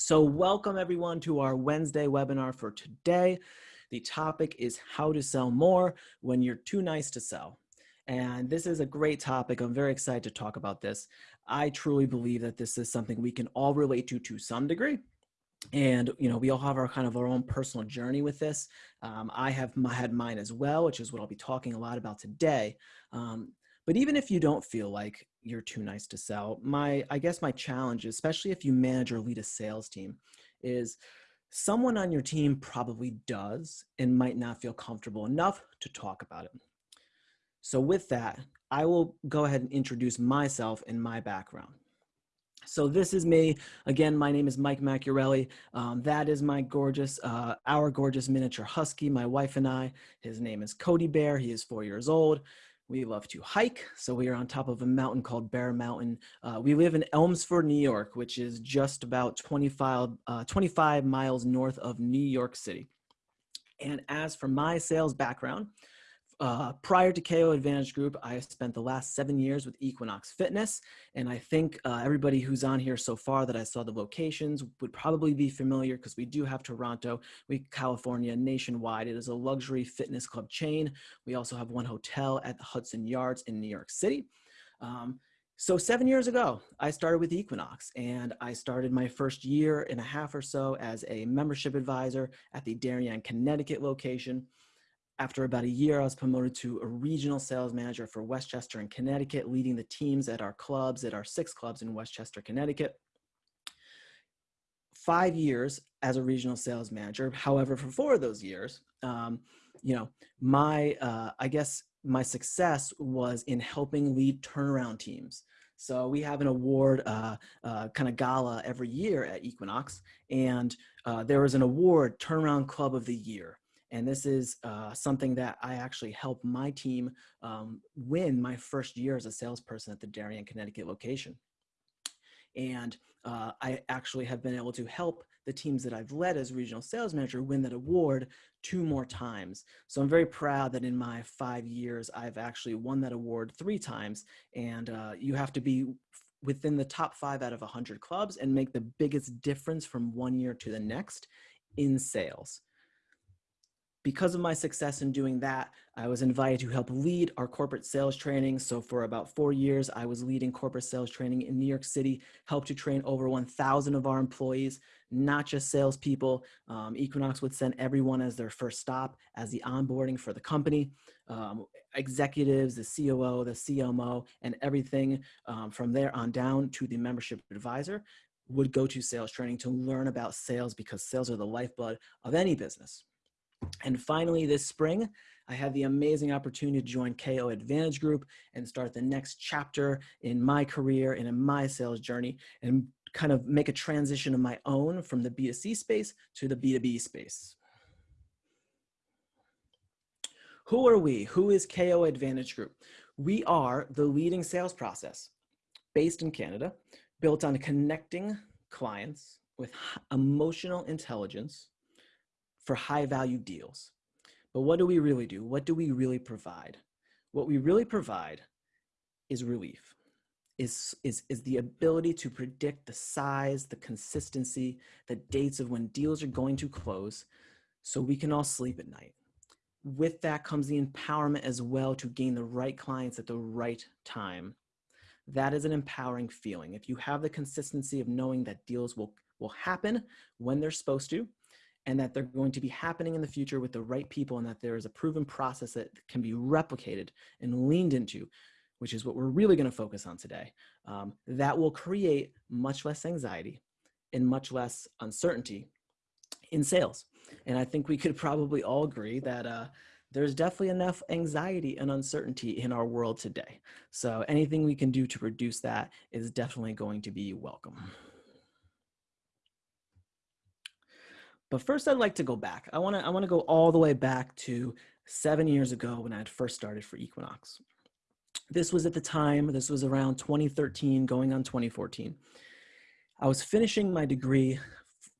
So welcome everyone to our Wednesday webinar for today. The topic is how to sell more when you're too nice to sell. And this is a great topic. I'm very excited to talk about this. I truly believe that this is something we can all relate to to some degree. And, you know, we all have our kind of our own personal journey with this. Um, I have my, had mine as well, which is what I'll be talking a lot about today. Um, but even if you don't feel like you're too nice to sell, my I guess my challenge, especially if you manage or lead a sales team, is someone on your team probably does and might not feel comfortable enough to talk about it. So with that, I will go ahead and introduce myself and my background. So this is me. Again, my name is Mike Macchiarelli. Um, that is my gorgeous, uh, our gorgeous miniature husky, my wife and I. His name is Cody Bear. He is four years old. We love to hike, so we are on top of a mountain called Bear Mountain. Uh, we live in Elmsford, New York, which is just about 25, uh, 25 miles north of New York City. And as for my sales background, uh, prior to KO Advantage Group, I spent the last seven years with Equinox Fitness. And I think uh, everybody who's on here so far that I saw the locations would probably be familiar because we do have Toronto, we California, nationwide. It is a luxury fitness club chain. We also have one hotel at the Hudson Yards in New York City. Um, so seven years ago, I started with Equinox and I started my first year and a half or so as a membership advisor at the Darien, Connecticut location. After about a year, I was promoted to a regional sales manager for Westchester and Connecticut, leading the teams at our clubs, at our six clubs in Westchester, Connecticut. Five years as a regional sales manager. However, for four of those years, um, you know, my, uh, I guess my success was in helping lead turnaround teams. So we have an award uh, uh, kind of gala every year at Equinox, and uh, there was an award, Turnaround Club of the Year. And this is uh, something that I actually helped my team um, win my first year as a salesperson at the Darien, Connecticut location. And uh, I actually have been able to help the teams that I've led as regional sales manager win that award two more times. So I'm very proud that in my five years, I've actually won that award three times. And uh, you have to be within the top five out of 100 clubs and make the biggest difference from one year to the next in sales because of my success in doing that, I was invited to help lead our corporate sales training. So for about four years, I was leading corporate sales training in New York City, helped to train over 1,000 of our employees, not just salespeople. Um, Equinox would send everyone as their first stop as the onboarding for the company. Um, executives, the COO, the CMO, and everything um, from there on down to the membership advisor would go to sales training to learn about sales because sales are the lifeblood of any business. And finally, this spring, I had the amazing opportunity to join KO Advantage Group and start the next chapter in my career and in my sales journey and kind of make a transition of my own from the B2C space to the B2B space. Who are we? Who is KO Advantage Group? We are the leading sales process based in Canada, built on connecting clients with emotional intelligence for high value deals. But what do we really do? What do we really provide? What we really provide is relief, is, is, is the ability to predict the size, the consistency, the dates of when deals are going to close so we can all sleep at night. With that comes the empowerment as well to gain the right clients at the right time. That is an empowering feeling. If you have the consistency of knowing that deals will, will happen when they're supposed to, and that they're going to be happening in the future with the right people and that there is a proven process that can be replicated and leaned into, which is what we're really gonna focus on today, um, that will create much less anxiety and much less uncertainty in sales. And I think we could probably all agree that uh, there's definitely enough anxiety and uncertainty in our world today. So anything we can do to reduce that is definitely going to be welcome. But first I'd like to go back. I wanna, I wanna go all the way back to seven years ago when I had first started for Equinox. This was at the time, this was around 2013 going on 2014. I was finishing my degree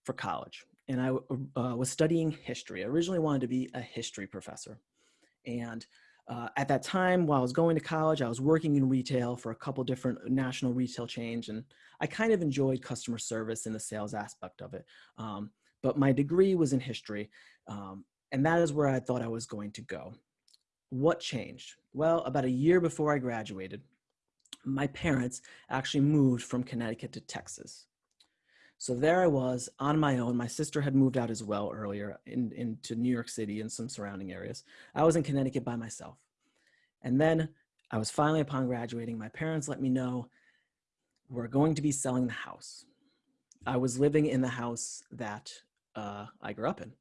for college and I uh, was studying history. I originally wanted to be a history professor. And uh, at that time, while I was going to college, I was working in retail for a couple different national retail chains, and I kind of enjoyed customer service and the sales aspect of it. Um, but my degree was in history, um, and that is where I thought I was going to go. What changed? Well, about a year before I graduated, my parents actually moved from Connecticut to Texas. So there I was on my own. My sister had moved out as well earlier in, into New York City and some surrounding areas. I was in Connecticut by myself. And then I was finally upon graduating, my parents let me know we're going to be selling the house. I was living in the house that uh, I grew up in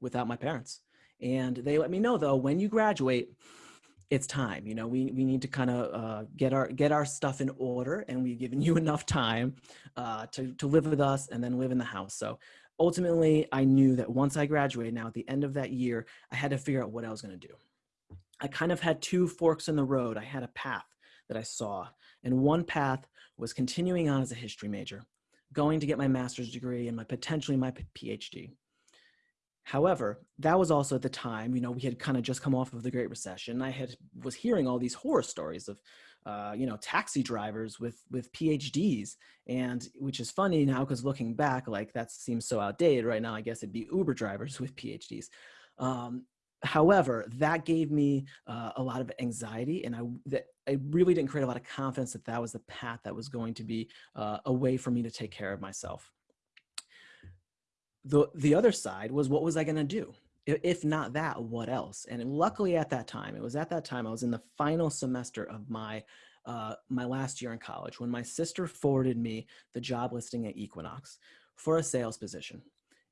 without my parents. And they let me know though, when you graduate, it's time. You know, we, we need to kind of uh, get our get our stuff in order, and we've given you enough time uh, to to live with us and then live in the house. So ultimately, I knew that once I graduated, now at the end of that year, I had to figure out what I was going to do. I kind of had two forks in the road. I had a path that I saw, and one path was continuing on as a history major, going to get my master's degree and my potentially my PhD. However, that was also at the time, you know, we had kind of just come off of the Great Recession. I had was hearing all these horror stories of, uh, you know, taxi drivers with with PhDs, and which is funny now because looking back, like that seems so outdated right now. I guess it'd be Uber drivers with PhDs. Um, however, that gave me uh, a lot of anxiety, and I that I really didn't create a lot of confidence that that was the path that was going to be uh, a way for me to take care of myself the the other side was what was I going to do? If not that, what else? And luckily at that time, it was at that time I was in the final semester of my uh, my last year in college when my sister forwarded me the job listing at Equinox for a sales position.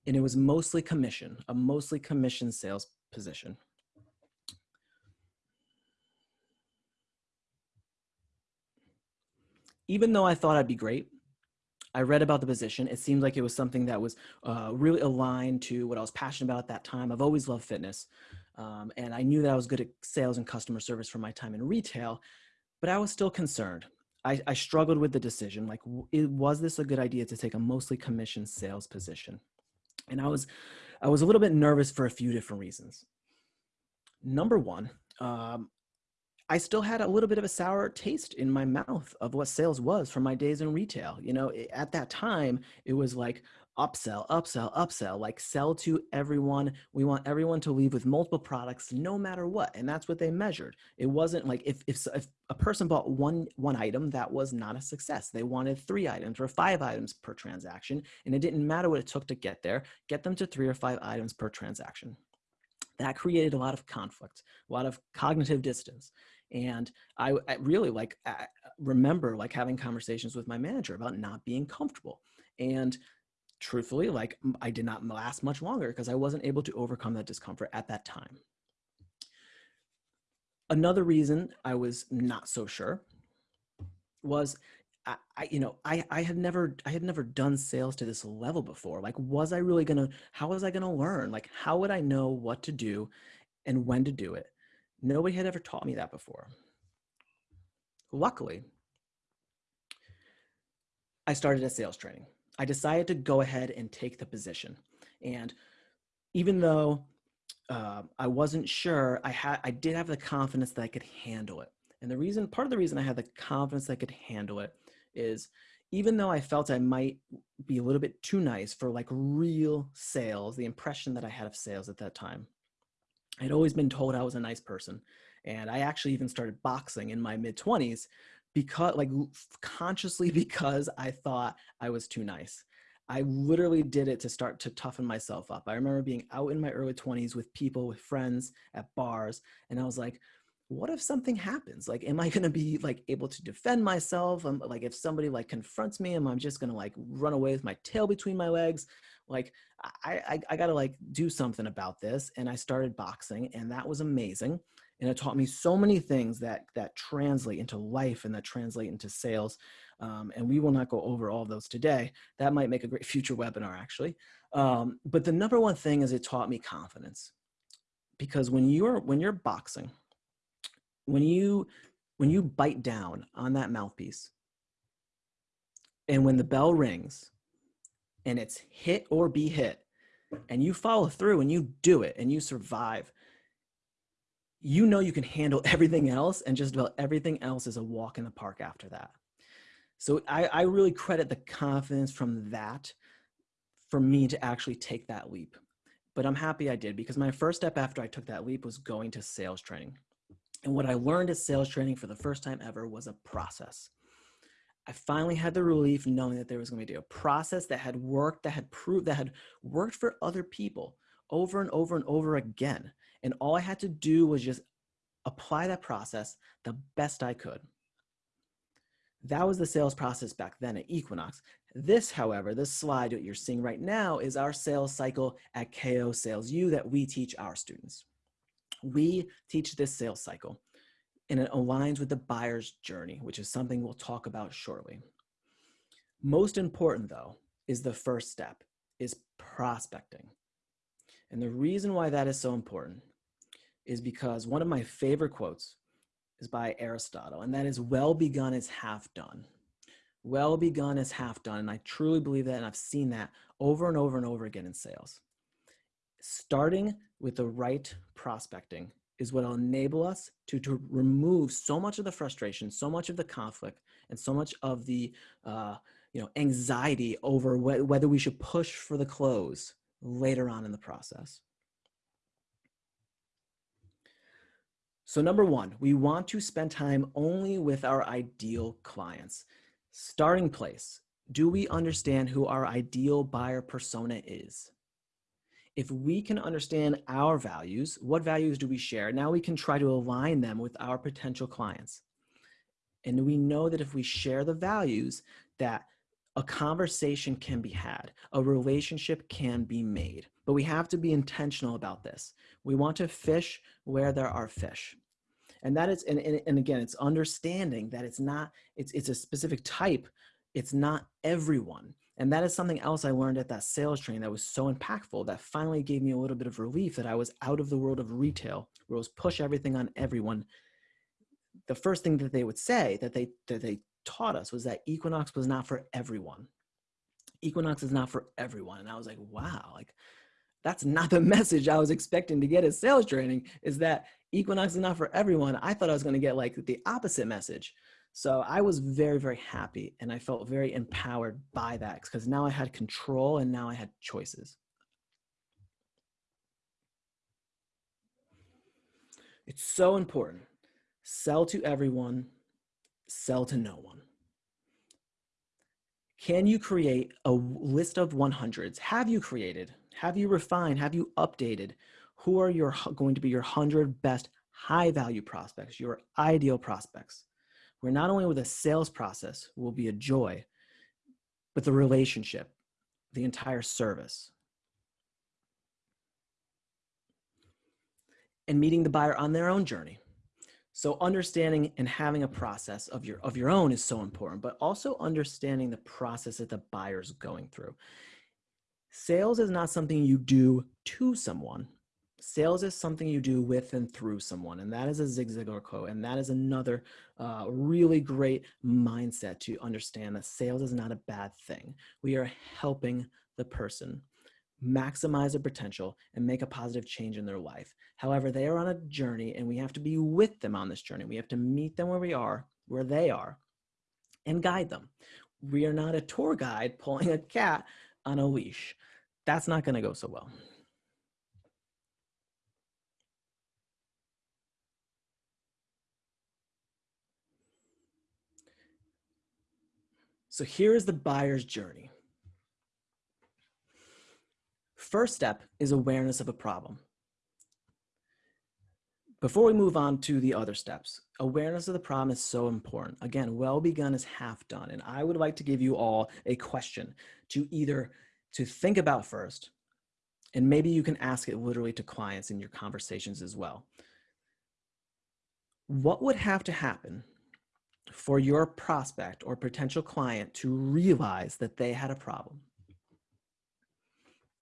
And it was mostly commission, a mostly commission sales position. Even though I thought I'd be great, I read about the position. It seemed like it was something that was uh, really aligned to what I was passionate about at that time. I've always loved fitness. Um, and I knew that I was good at sales and customer service from my time in retail, but I was still concerned. I, I struggled with the decision. Like, was this a good idea to take a mostly commission sales position? And I was, I was a little bit nervous for a few different reasons. Number one, um, I still had a little bit of a sour taste in my mouth of what sales was from my days in retail. You know, at that time, it was like upsell, upsell, upsell, like sell to everyone. We want everyone to leave with multiple products no matter what. And that's what they measured. It wasn't like if, if, if a person bought one, one item, that was not a success. They wanted three items or five items per transaction. And it didn't matter what it took to get there, get them to three or five items per transaction that created a lot of conflict, a lot of cognitive dissonance. And I, I really like I remember like having conversations with my manager about not being comfortable. And truthfully, like I did not last much longer because I wasn't able to overcome that discomfort at that time. Another reason I was not so sure was I, I, you know I I had never I had never done sales to this level before. Like was I really to how was I to learn? Like how would I know what to do and when to do it? Nobody had ever taught me that before. Luckily, I started a sales training. I decided to go ahead and take the position. And even though uh, I wasn't sure, I had I did have the confidence that I could handle it. And the reason, part of the reason I had the confidence that I could handle it is even though I felt I might be a little bit too nice for like real sales, the impression that I had of sales at that time, I'd always been told I was a nice person. And I actually even started boxing in my mid 20s because, like, consciously because I thought I was too nice. I literally did it to start to toughen myself up. I remember being out in my early 20s with people, with friends at bars, and I was like, what if something happens? Like, am I going to be like able to defend myself? Um, like, if somebody like confronts me, am I just going to like run away with my tail between my legs? Like, I, I, I got to like do something about this. And I started boxing and that was amazing. And it taught me so many things that, that translate into life and that translate into sales. Um, and we will not go over all of those today. That might make a great future webinar actually. Um, but the number one thing is it taught me confidence because when you're, when you're boxing, when you when you bite down on that mouthpiece and when the bell rings and it's hit or be hit and you follow through and you do it and you survive you know you can handle everything else and just about everything else is a walk in the park after that. So I, I really credit the confidence from that for me to actually take that leap. But I'm happy I did because my first step after I took that leap was going to sales training. And what I learned at sales training for the first time ever was a process. I finally had the relief knowing that there was going to be a process that had worked, that had proved, that had worked for other people over and over and over again. And all I had to do was just apply that process the best I could. That was the sales process back then at Equinox. This, however, this slide that you're seeing right now is our sales cycle at KO Sales U that we teach our students. We teach this sales cycle and it aligns with the buyer's journey, which is something we'll talk about shortly. Most important though, is the first step, is prospecting. And the reason why that is so important is because one of my favorite quotes is by Aristotle, and that is well begun is half done. Well begun is half done. And I truly believe that, and I've seen that over and over and over again in sales. Starting with the right prospecting is what will enable us to, to remove so much of the frustration, so much of the conflict, and so much of the uh, you know, anxiety over wh whether we should push for the close later on in the process. So number one, we want to spend time only with our ideal clients. Starting place, do we understand who our ideal buyer persona is? If we can understand our values, what values do we share? Now we can try to align them with our potential clients. And we know that if we share the values that a conversation can be had, a relationship can be made, but we have to be intentional about this. We want to fish where there are fish. And that is and, and, and again it's understanding that it's not it's it's a specific type. It's not everyone. And that is something else i learned at that sales training that was so impactful that finally gave me a little bit of relief that i was out of the world of retail where it was push everything on everyone. The first thing that they would say that they that they taught us was that equinox was not for everyone. Equinox is not for everyone. And i was like wow like that's not the message I was expecting to get at sales training is that Equinox is not for everyone. I thought I was going to get like the opposite message. So I was very, very happy and I felt very empowered by that because now I had control and now I had choices. It's so important. Sell to everyone, sell to no one. Can you create a list of 100s? Have you created have you refined? Have you updated? Who are your going to be your 100 best high value prospects, your ideal prospects? Where not only with the sales process will be a joy, but the relationship, the entire service. And meeting the buyer on their own journey. So understanding and having a process of your, of your own is so important, but also understanding the process that the buyer's going through. Sales is not something you do to someone. Sales is something you do with and through someone. And that is a Zig Ziglar quote. And that is another uh, really great mindset to understand that sales is not a bad thing. We are helping the person maximize their potential and make a positive change in their life. However, they are on a journey and we have to be with them on this journey. We have to meet them where we are, where they are, and guide them. We are not a tour guide pulling a cat on a leash. That's not going to go so well. So here is the buyer's journey. First step is awareness of a problem. Before we move on to the other steps, awareness of the problem is so important. Again, well begun is half done. And I would like to give you all a question to either to think about first, and maybe you can ask it literally to clients in your conversations as well. What would have to happen for your prospect or potential client to realize that they had a problem?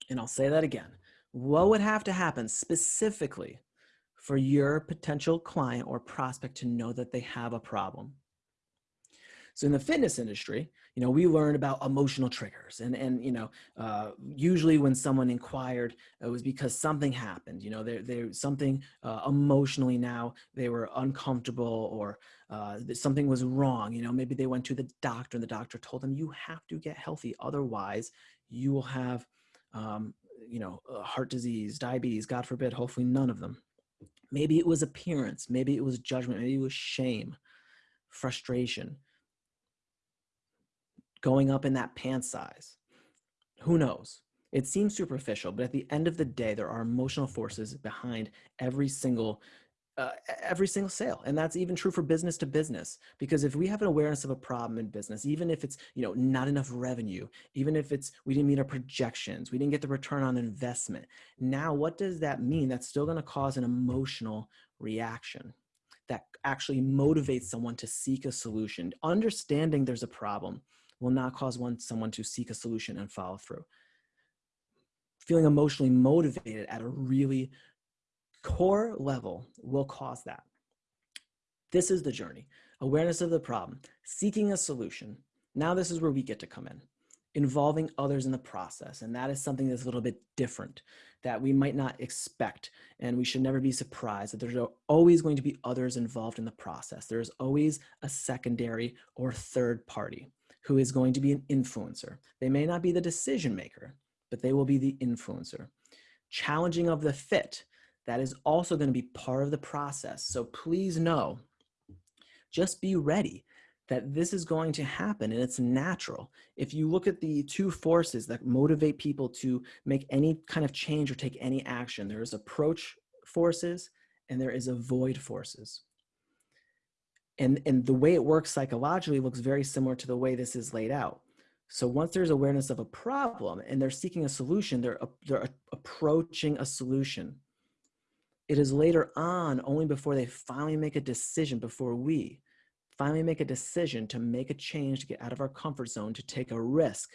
And I'll say that again. What would have to happen specifically for your potential client or prospect to know that they have a problem? So in the fitness industry, you know, we learn about emotional triggers and, and you know, uh, usually when someone inquired, it was because something happened, you know, there, there something uh, emotionally now they were uncomfortable or uh, something was wrong. You know, maybe they went to the doctor and the doctor told them you have to get healthy. Otherwise you will have, um, you know, heart disease, diabetes, God forbid, hopefully none of them. Maybe it was appearance. Maybe it was judgment. Maybe it was shame, frustration going up in that pant size. Who knows? It seems superficial, but at the end of the day, there are emotional forces behind every single uh, every single sale and that's even true for business to business because if we have an awareness of a problem in business even if it's you know not enough revenue even if it's we didn't meet our projections we didn't get the return on investment now what does that mean that's still going to cause an emotional reaction that actually motivates someone to seek a solution understanding there's a problem will not cause one someone to seek a solution and follow through. Feeling emotionally motivated at a really core level will cause that. This is the journey. Awareness of the problem, seeking a solution. Now this is where we get to come in. Involving others in the process. And that is something that's a little bit different that we might not expect. And we should never be surprised that there's always going to be others involved in the process. There's always a secondary or third party who is going to be an influencer. They may not be the decision maker, but they will be the influencer. Challenging of the fit, that is also going to be part of the process. So please know, just be ready that this is going to happen and it's natural. If you look at the two forces that motivate people to make any kind of change or take any action, there is approach forces and there is avoid forces and, and the way it works psychologically looks very similar to the way this is laid out. So once there's awareness of a problem and they're seeking a solution, they're, they're approaching a solution. It is later on, only before they finally make a decision, before we finally make a decision to make a change, to get out of our comfort zone, to take a risk,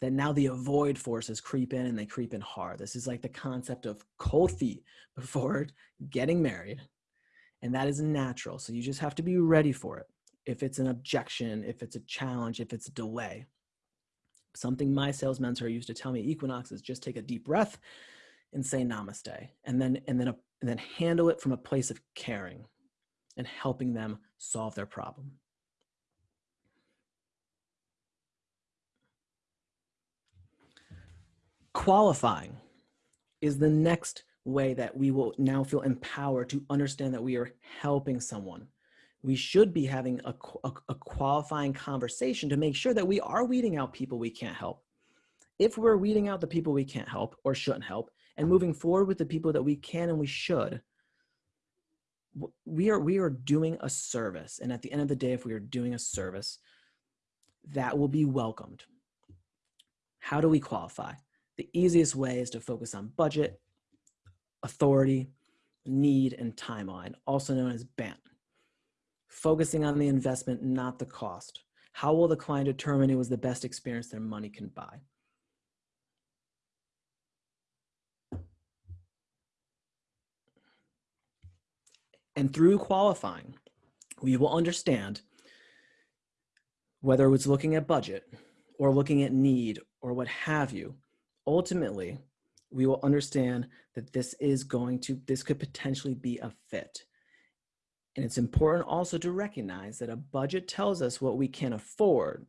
that now the avoid forces creep in and they creep in hard. This is like the concept of cold feet before getting married and that is natural. So you just have to be ready for it. If it's an objection, if it's a challenge, if it's a delay. Something my sales mentor used to tell me, Equinox, is just take a deep breath and say namaste, and then and then a, and then handle it from a place of caring and helping them solve their problem. Qualifying is the next way that we will now feel empowered to understand that we are helping someone. We should be having a, a, a, qualifying conversation to make sure that we are weeding out people we can't help. If we're weeding out the people we can't help or shouldn't help and moving forward with the people that we can and we should, we are, we are doing a service. And at the end of the day, if we are doing a service, that will be welcomed. How do we qualify? The easiest way is to focus on budget authority, need, and timeline, also known as BANT. Focusing on the investment, not the cost. How will the client determine it was the best experience their money can buy? And through qualifying, we will understand whether it's looking at budget or looking at need or what have you, ultimately, we will understand that this is going to, this could potentially be a fit. And it's important also to recognize that a budget tells us what we can afford,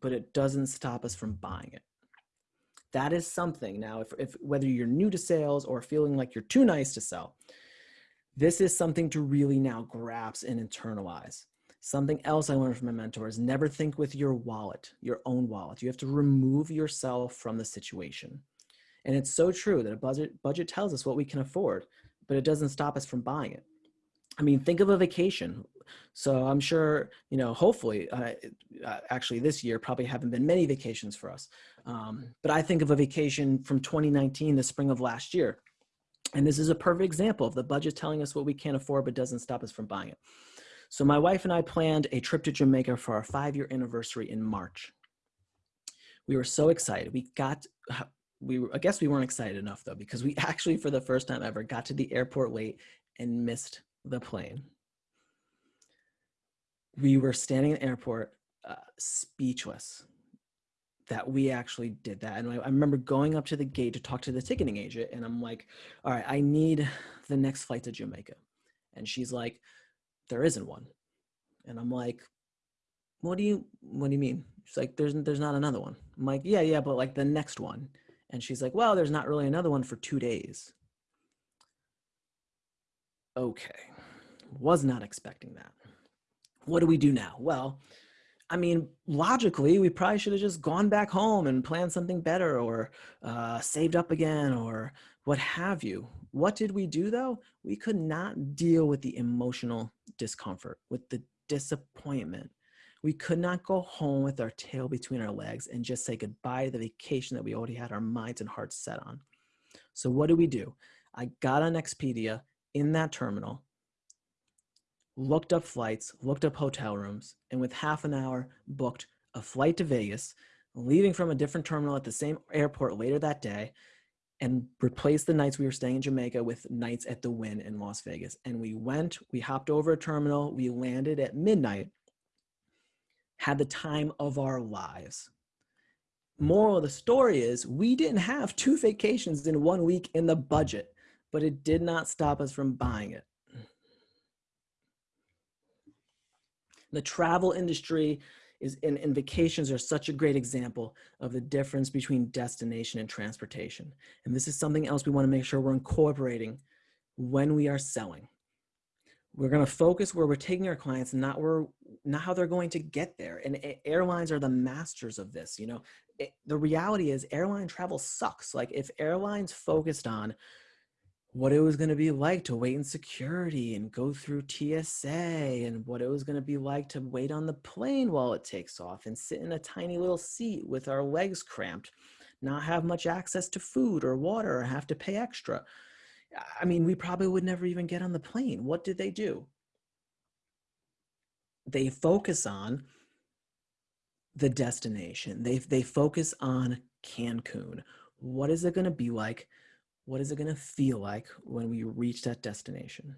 but it doesn't stop us from buying it. That is something now, if, if whether you're new to sales or feeling like you're too nice to sell, this is something to really now grasp and internalize. Something else I learned from my mentor is never think with your wallet, your own wallet. You have to remove yourself from the situation. And it's so true that a budget, budget tells us what we can afford, but it doesn't stop us from buying it. I mean, think of a vacation. So I'm sure, you know, hopefully, uh, actually this year probably haven't been many vacations for us. Um, but I think of a vacation from 2019, the spring of last year. And this is a perfect example of the budget telling us what we can't afford, but doesn't stop us from buying it. So my wife and I planned a trip to Jamaica for our five year anniversary in March. We were so excited. We got, we were, I guess we weren't excited enough though, because we actually, for the first time ever, got to the airport late and missed the plane. We were standing in the airport uh, speechless that we actually did that. And I, I, remember going up to the gate to talk to the ticketing agent, and I'm like, all right, I need the next flight to Jamaica. And she's like, there isn't one. And I'm like, what do you what do you mean? She's like, there's there's not another one. I'm like, yeah, yeah, but like the next one. And she's like, well, there's not really another one for two days. Okay. Was not expecting that. What do we do now? Well, I mean, logically, we probably should have just gone back home and planned something better or uh, saved up again or what have you. What did we do though? We could not deal with the emotional discomfort, with the disappointment. We could not go home with our tail between our legs and just say goodbye to the vacation that we already had our minds and hearts set on. So what do we do? I got on Expedia in that terminal looked up flights, looked up hotel rooms, and with half an hour booked a flight to Vegas, leaving from a different terminal at the same airport later that day, and replaced the nights we were staying in Jamaica with nights at the Wynn in Las Vegas. And we went, we hopped over a terminal, we landed at midnight, had the time of our lives. Moral of the story is we didn't have two vacations in one week in the budget, but it did not stop us from buying it. The travel industry is and, and vacations are such a great example of the difference between destination and transportation. And this is something else we want to make sure we're incorporating when we are selling. We're going to focus where we're taking our clients, not where, not how they're going to get there. And airlines are the masters of this. You know, it, the reality is airline travel sucks. Like if airlines focused on what it was going to be like to wait in security and go through TSA and what it was going to be like to wait on the plane while it takes off and sit in a tiny little seat with our legs cramped, not have much access to food or water or have to pay extra. I mean, we probably would never even get on the plane. What did they do? They focus on the destination. They, they focus on Cancun. What is it going to be like what is it going to feel like when we reach that destination?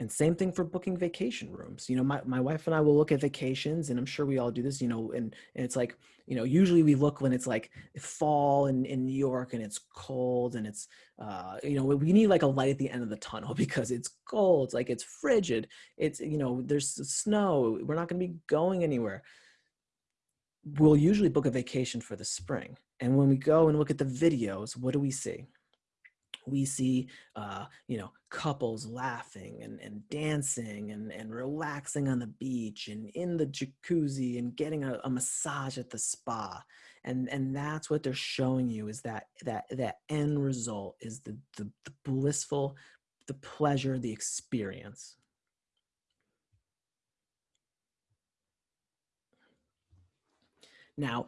And same thing for booking vacation rooms. You know, my, my wife and I will look at vacations and I'm sure we all do this, you know, and, and it's like, you know, usually we look when it's like fall in, in New York and it's cold and it's, uh, you know, we need like a light at the end of the tunnel because it's cold. It's like it's frigid. It's, you know, there's snow. We're not going to be going anywhere. We'll usually book a vacation for the spring. And when we go and look at the videos, what do we see? We see uh, you know couples laughing and, and dancing and, and relaxing on the beach and in the jacuzzi and getting a, a massage at the spa. And and that's what they're showing you is that that that end result is the, the, the blissful the pleasure the experience. Now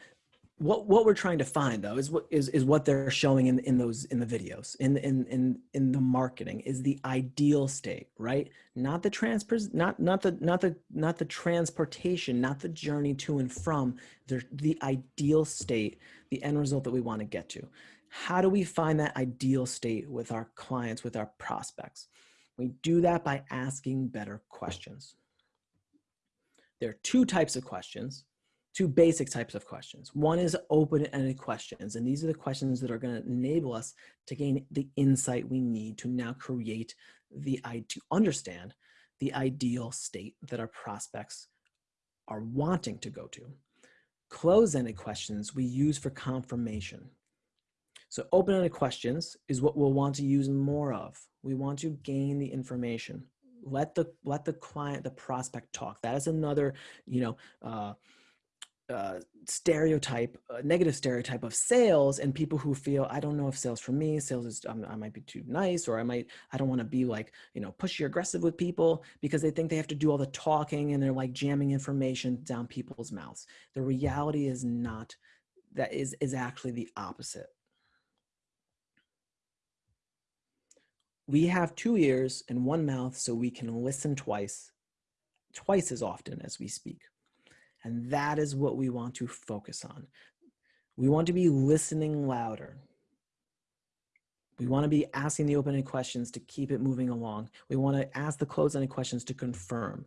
what what we're trying to find though is what is is what they're showing in in those in the videos in in in in the marketing is the ideal state right? Not the transfer not not the not the not the transportation not the journey to and from the the ideal state the end result that we want to get to. How do we find that ideal state with our clients with our prospects? We do that by asking better questions. There are two types of questions two basic types of questions. One is open-ended questions, and these are the questions that are going to enable us to gain the insight we need to now create the to understand the ideal state that our prospects are wanting to go to. Close-ended questions we use for confirmation. So open-ended questions is what we'll want to use more of. We want to gain the information. Let the let the client, the prospect talk. That is another, you know, uh, uh, stereotype, uh, negative stereotype of sales and people who feel, I don't know if sales for me, sales is, um, I might be too nice, or I might, I don't want to be like, you know, pushy or aggressive with people because they think they have to do all the talking and they're like jamming information down people's mouths. The reality is not, that is, is actually the opposite. We have two ears and one mouth so we can listen twice, twice as often as we speak. And that is what we want to focus on. We want to be listening louder. We want to be asking the open-ended questions to keep it moving along. We want to ask the closed-ended questions to confirm.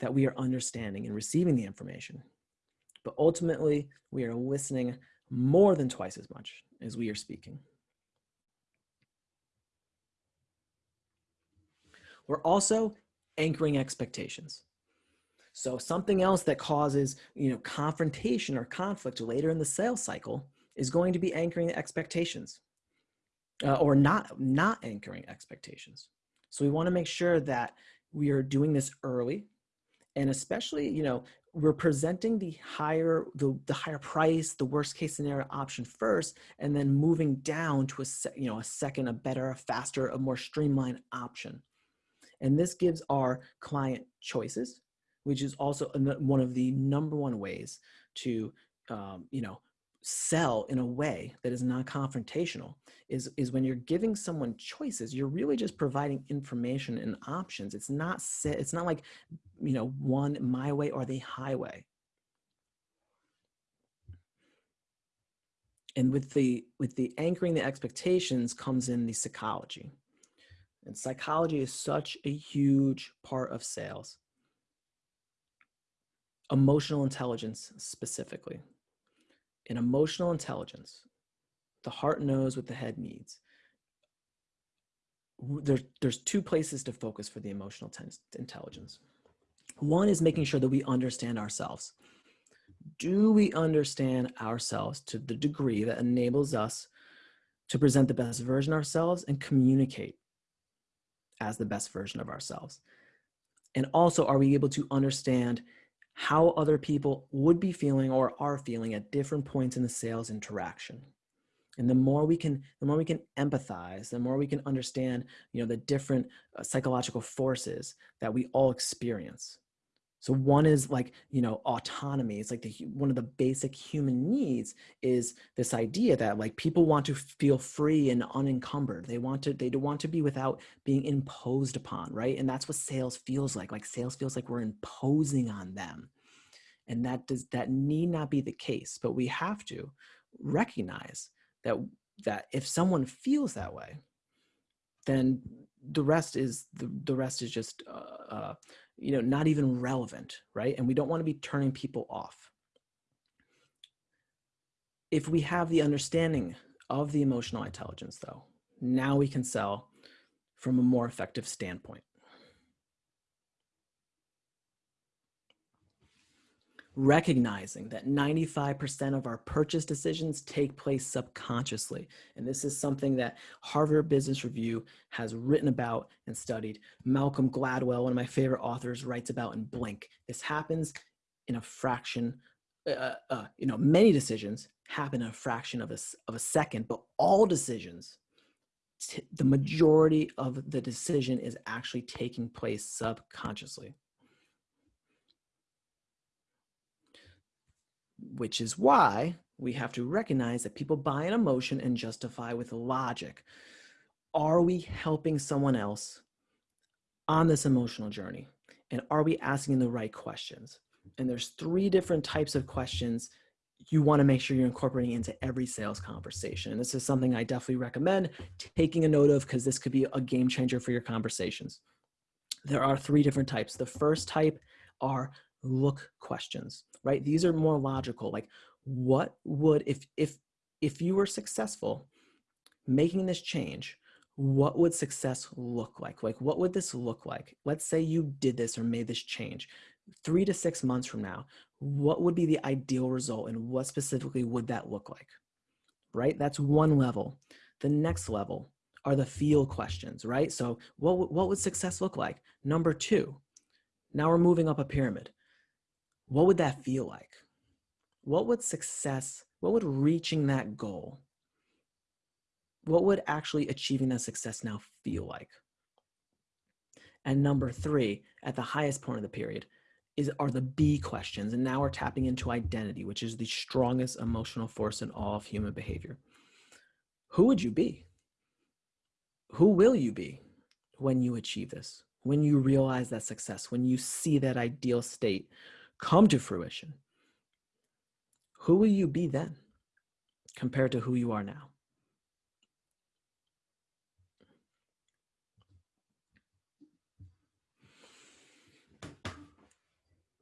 that we are understanding and receiving the information. But ultimately, we are listening more than twice as much as we are speaking. We're also anchoring expectations. So something else that causes, you know, confrontation or conflict later in the sales cycle is going to be anchoring expectations uh, or not, not anchoring expectations. So we wanna make sure that we are doing this early and especially, you know, we're presenting the higher the, the higher price the worst case scenario option first and then moving down to a you know a second a better a faster a more streamlined option and this gives our client choices which is also one of the number one ways to um, you know sell in a way that is non-confrontational is is when you're giving someone choices you're really just providing information and options. It's not it's not like you know one my way or the highway. And with the with the anchoring the expectations comes in the psychology. And psychology is such a huge part of sales emotional intelligence specifically in emotional intelligence, the heart knows what the head needs. There, there's two places to focus for the emotional intelligence. One is making sure that we understand ourselves. Do we understand ourselves to the degree that enables us to present the best version of ourselves and communicate as the best version of ourselves? And also, are we able to understand how other people would be feeling or are feeling at different points in the sales interaction. And the more we can, the more we can empathize, the more we can understand, you know, the different uh, psychological forces that we all experience. So one is like, you know, autonomy. It's like the, one of the basic human needs is this idea that like people want to feel free and unencumbered. They want to, they want to be without being imposed upon, right? And that's what sales feels like. Like sales feels like we're imposing on them. And that does, that need not be the case, but we have to recognize that, that if someone feels that way, then the rest is, the, the rest is just, uh, uh, you know, not even relevant, right? And we don't want to be turning people off. If we have the understanding of the emotional intelligence though, now we can sell from a more effective standpoint. Recognizing that 95% of our purchase decisions take place subconsciously. And this is something that Harvard Business Review has written about and studied. Malcolm Gladwell, one of my favorite authors, writes about in Blink. This happens in a fraction, uh, uh, you know, many decisions happen in a fraction of a, of a second, but all decisions, the majority of the decision is actually taking place subconsciously. Which is why we have to recognize that people buy an emotion and justify with logic. Are we helping someone else on this emotional journey? And are we asking the right questions? And there's three different types of questions you want to make sure you're incorporating into every sales conversation. And this is something I definitely recommend taking a note of because this could be a game changer for your conversations. There are three different types. The first type are look questions, right? These are more logical. Like what would, if, if, if you were successful making this change, what would success look like? Like, what would this look like? Let's say you did this or made this change three to six months from now, what would be the ideal result and what specifically would that look like? Right? That's one level. The next level are the feel questions, right? So what, what would success look like? Number two, now we're moving up a pyramid what would that feel like? What would success, what would reaching that goal, what would actually achieving that success now feel like? And number three, at the highest point of the period, is are the B questions. And now we're tapping into identity, which is the strongest emotional force in all of human behavior. Who would you be? Who will you be when you achieve this? When you realize that success, when you see that ideal state, come to fruition, who will you be then compared to who you are now?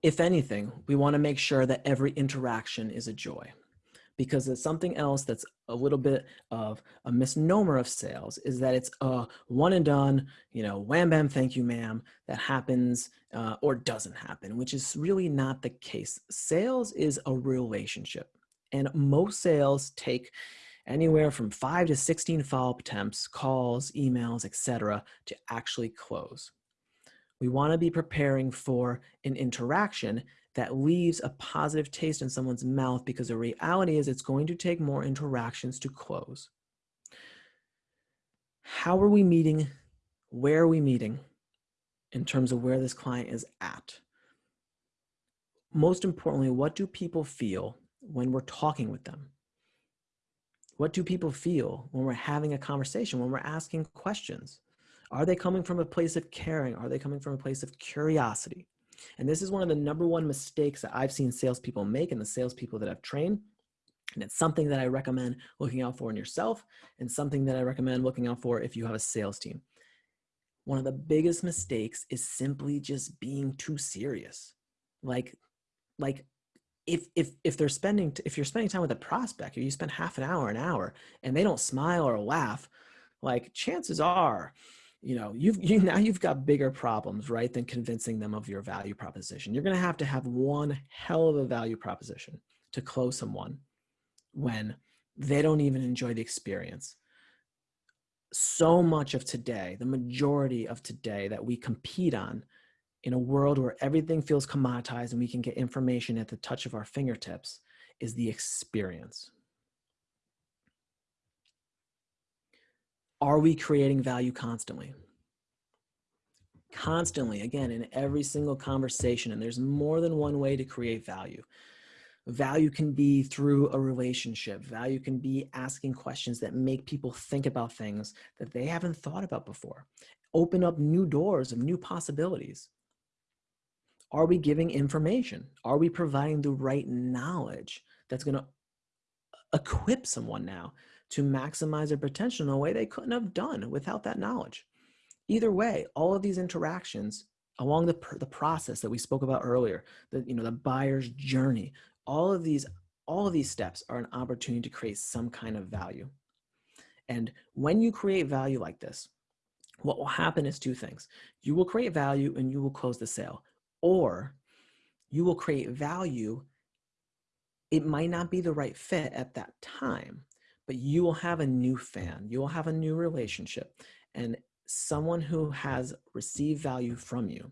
if anything, we want to make sure that every interaction is a joy because it's something else that's a little bit of a misnomer of sales is that it's a one and done, you know, wham bam, thank you, ma'am, that happens uh, or doesn't happen, which is really not the case. Sales is a relationship, and most sales take anywhere from five to 16 follow-up attempts, calls, emails, etc., to actually close. We want to be preparing for an interaction that leaves a positive taste in someone's mouth because the reality is it's going to take more interactions to close. How are we meeting? Where are we meeting in terms of where this client is at? Most importantly, what do people feel when we're talking with them? What do people feel when we're having a conversation, when we're asking questions? Are they coming from a place of caring? Are they coming from a place of curiosity? And this is one of the number one mistakes that I've seen salespeople make and the salespeople that I've trained. And it's something that I recommend looking out for in yourself and something that I recommend looking out for if you have a sales team. One of the biggest mistakes is simply just being too serious. Like, like if if if they're spending if you're spending time with a prospect or you spend half an hour an hour and they don't smile or laugh like chances are you know you've you now you've got bigger problems right than convincing them of your value proposition. You're going to have to have one hell of a value proposition to close someone when they don't even enjoy the experience. So much of today the majority of today that we compete on in a world where everything feels commoditized and we can get information at the touch of our fingertips is the experience Are we creating value constantly? Constantly, again, in every single conversation, and there's more than one way to create value. Value can be through a relationship. Value can be asking questions that make people think about things that they haven't thought about before. Open up new doors of new possibilities. Are we giving information? Are we providing the right knowledge that's going to equip someone now to maximize their potential in a way they couldn't have done without that knowledge. Either way, all of these interactions along the, the process that we spoke about earlier, the, you know, the buyer's journey, all of these, all of these steps are an opportunity to create some kind of value. And when you create value like this, what will happen is two things. You will create value and you will close the sale, or you will create value. It might not be the right fit at that time, but you will have a new fan, you will have a new relationship, and someone who has received value from you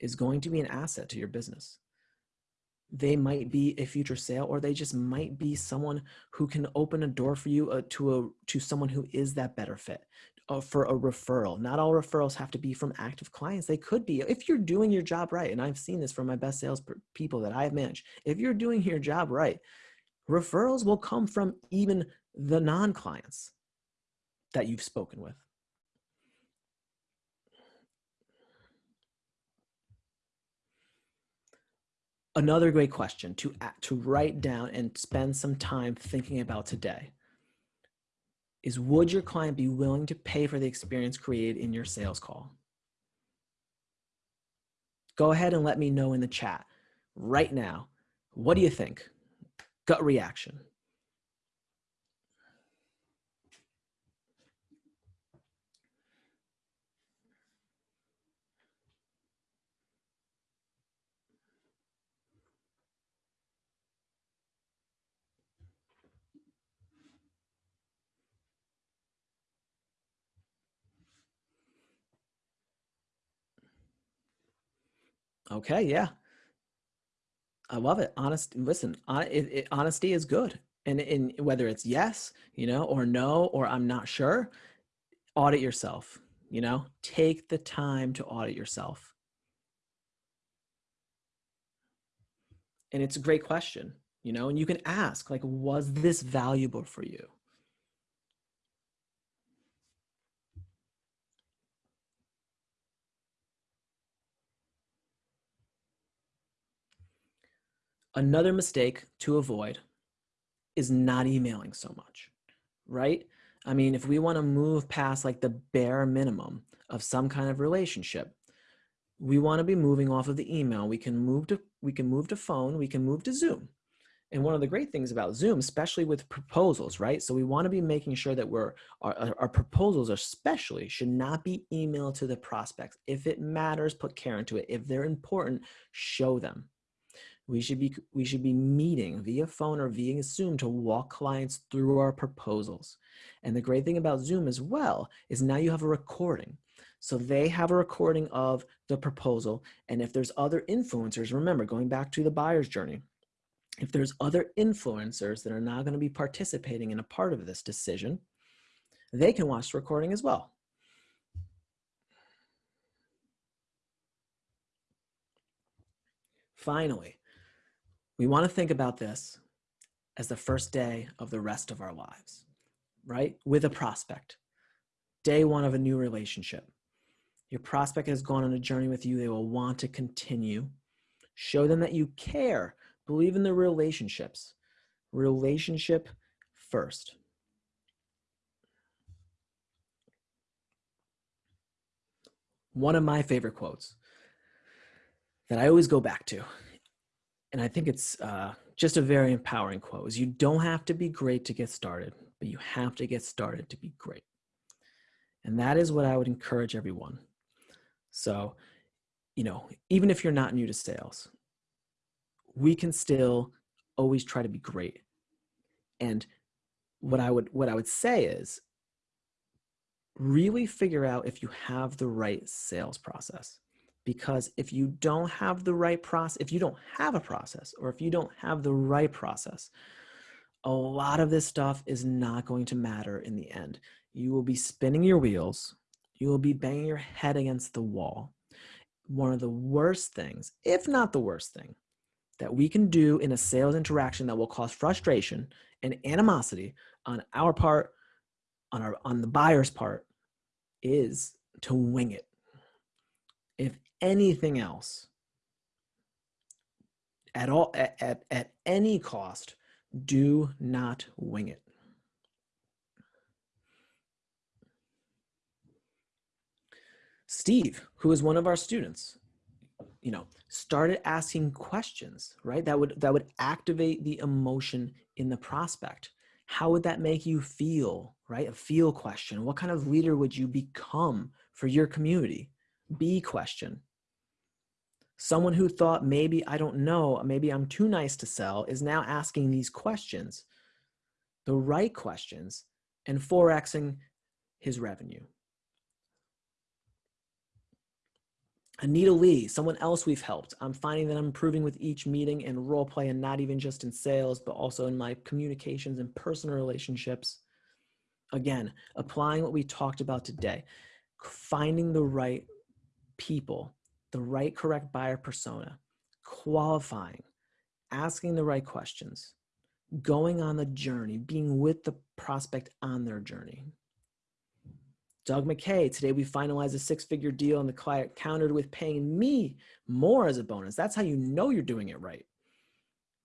is going to be an asset to your business. They might be a future sale, or they just might be someone who can open a door for you uh, to a to someone who is that better fit uh, for a referral. Not all referrals have to be from active clients. They could be if you're doing your job right. And I've seen this from my best sales people that I've managed. If you're doing your job right, referrals will come from even the non-clients that you've spoken with. Another great question to, to write down and spend some time thinking about today is would your client be willing to pay for the experience created in your sales call? Go ahead and let me know in the chat right now. What do you think? Gut reaction. Okay, yeah. I love it. Honest, listen, it, it, honesty is good. And in whether it's yes, you know, or no, or I'm not sure, audit yourself, you know, take the time to audit yourself. And it's a great question, you know, and you can ask, like, was this valuable for you? Another mistake to avoid is not emailing so much, right? I mean, if we want to move past like the bare minimum of some kind of relationship, we want to be moving off of the email. We can move to we can move to phone, we can move to Zoom. And one of the great things about Zoom, especially with proposals, right? So we want to be making sure that we're our, our proposals, especially, should not be emailed to the prospects. If it matters, put care into it. If they're important, show them. We should be we should be meeting via phone or via Zoom to walk clients through our proposals. And the great thing about Zoom as well is now you have a recording. So they have a recording of the proposal. And if there's other influencers, remember going back to the buyer's journey, if there's other influencers that are now going to be participating in a part of this decision, they can watch the recording as well. Finally, we want to think about this as the first day of the rest of our lives, right? With a prospect, day one of a new relationship. Your prospect has gone on a journey with you. They will want to continue. Show them that you care. Believe in the relationships. Relationship first. One of my favorite quotes that I always go back to, and I think it's uh, just a very empowering quote, is you don't have to be great to get started, but you have to get started to be great. And that is what I would encourage everyone so, you know, even if you're not new to sales, we can still always try to be great. And what I would what I would say is really figure out if you have the right sales process. Because if you don't have the right process, if you don't have a process or if you don't have the right process, a lot of this stuff is not going to matter in the end. You will be spinning your wheels you will be banging your head against the wall. One of the worst things, if not the worst thing, that we can do in a sales interaction that will cause frustration and animosity on our part, on our on the buyer's part, is to wing it. If anything else, at all at, at, at any cost, do not wing it. Steve, who is one of our students, you know, started asking questions, right? That would that would activate the emotion in the prospect. How would that make you feel, right? A feel question. What kind of leader would you become for your community? Be question. Someone who thought maybe I don't know, maybe I'm too nice to sell is now asking these questions, the right questions, and 4xing his revenue. Anita Lee, someone else we've helped. I'm finding that I'm improving with each meeting and role play and not even just in sales, but also in my communications and personal relationships. Again, applying what we talked about today, finding the right people, the right correct buyer persona, qualifying, asking the right questions, going on the journey, being with the prospect on their journey. Doug McKay, today we finalized a six figure deal and the client countered with paying me more as a bonus. That's how you know you're doing it right.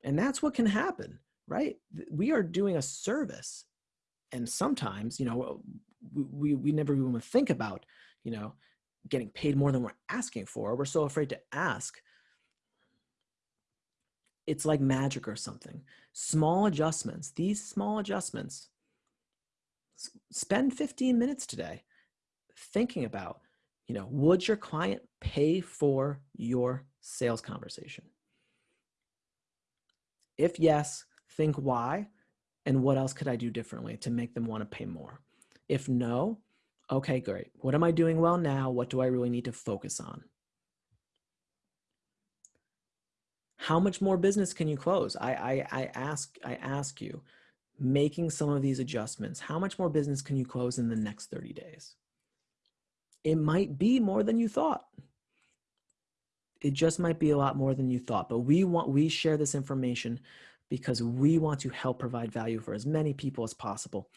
And that's what can happen, right? We are doing a service. And sometimes, you know, we, we never even think about, you know, getting paid more than we're asking for. We're so afraid to ask. It's like magic or something. Small adjustments, these small adjustments, spend 15 minutes today thinking about, you know, would your client pay for your sales conversation? If yes, think why and what else could I do differently to make them want to pay more? If no, okay, great. What am I doing well now? What do I really need to focus on? How much more business can you close? I, I, I ask I ask you, making some of these adjustments, how much more business can you close in the next 30 days? it might be more than you thought. It just might be a lot more than you thought. But we want we share this information because we want to help provide value for as many people as possible.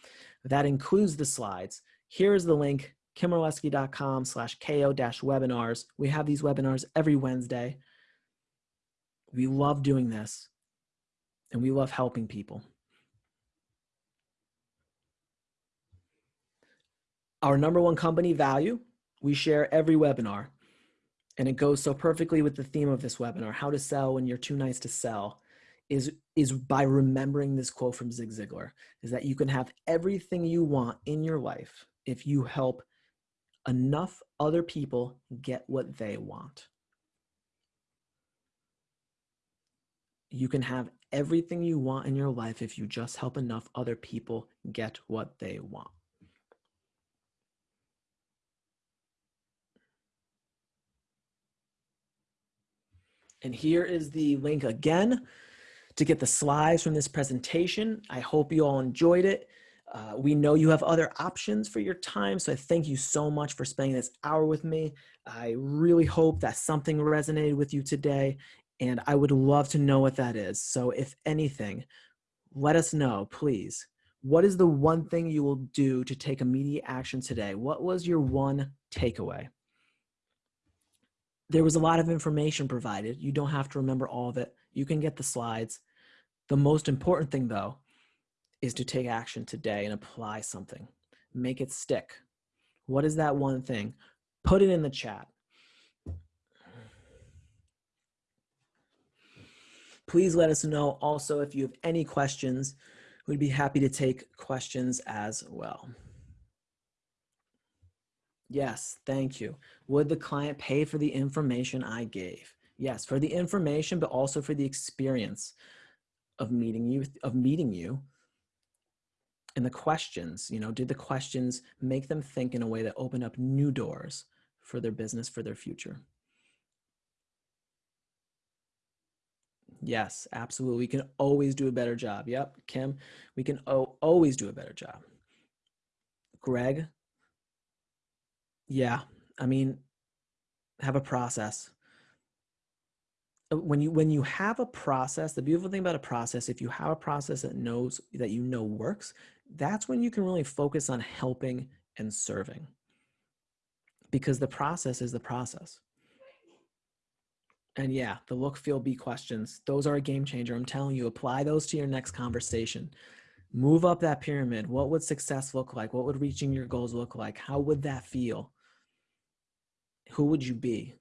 That includes the slides. Here's the link, kimorlesky.com slash ko-webinars. We have these webinars every Wednesday. We love doing this and we love helping people. Our number one company value we share every webinar and it goes so perfectly with the theme of this webinar, how to sell when you're too nice to sell, is, is by remembering this quote from Zig Ziglar, is that you can have everything you want in your life if you help enough other people get what they want. You can have everything you want in your life if you just help enough other people get what they want. And here is the link again to get the slides from this presentation. I hope you all enjoyed it. Uh, we know you have other options for your time, so I thank you so much for spending this hour with me. I really hope that something resonated with you today, and I would love to know what that is. So if anything, let us know, please. What is the one thing you will do to take immediate action today? What was your one takeaway? There was a lot of information provided. You don't have to remember all of it. You can get the slides. The most important thing, though, is to take action today and apply something. Make it stick. What is that one thing? Put it in the chat. Please let us know also if you have any questions. We'd be happy to take questions as well. Yes, thank you. Would the client pay for the information I gave? Yes, for the information, but also for the experience of meeting you, of meeting you and the questions, you know, did the questions make them think in a way that opened up new doors for their business, for their future? Yes, absolutely. We can always do a better job. Yep, Kim, we can always do a better job. Greg, yeah, I mean, have a process. Uh, when you when you have a process, the beautiful thing about a process, if you have a process that knows that you know works, that's when you can really focus on helping and serving. Because the process is the process. And yeah, the look, feel, be questions, those are a game changer. I'm telling you, apply those to your next conversation. Move up that pyramid. What would success look like? What would reaching your goals look like? How would that feel? Who would you be?